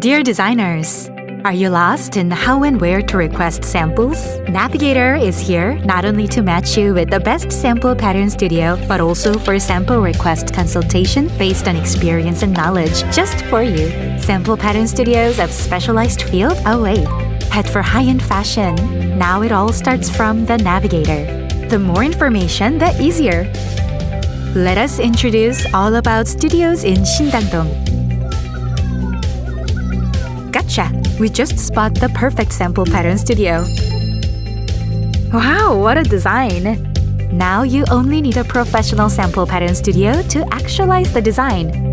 Dear designers, are you lost in how and where to request samples? Navigator is here not only to match you with the best sample pattern studio, but also for sample request consultation based on experience and knowledge just for you. Sample pattern studios of specialized field await. Head for high-end fashion. Now it all starts from the Navigator. The more information, the easier. Let us introduce all about studios in Shindangdong. Gotcha! We just spot the perfect sample pattern studio. Wow, what a design! Now you only need a professional sample pattern studio to actualize the design.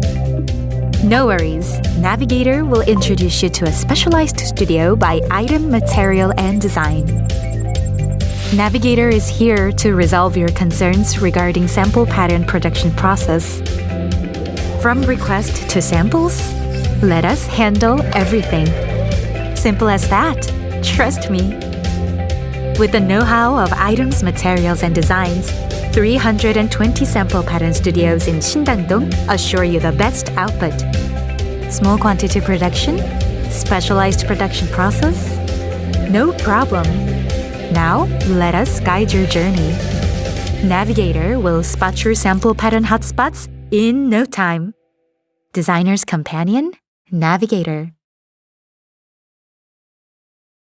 No worries, Navigator will introduce you to a specialized studio by item, material, and design. Navigator is here to resolve your concerns regarding sample pattern production process. From request to samples, let us handle everything. Simple as that. Trust me. With the know-how of items, materials, and designs, 320 sample pattern studios in Shindangdong assure you the best output. Small quantity production, specialized production process, no problem. Now, let us guide your journey. Navigator will spot your sample pattern hotspots in no time. Designer's Companion Navigator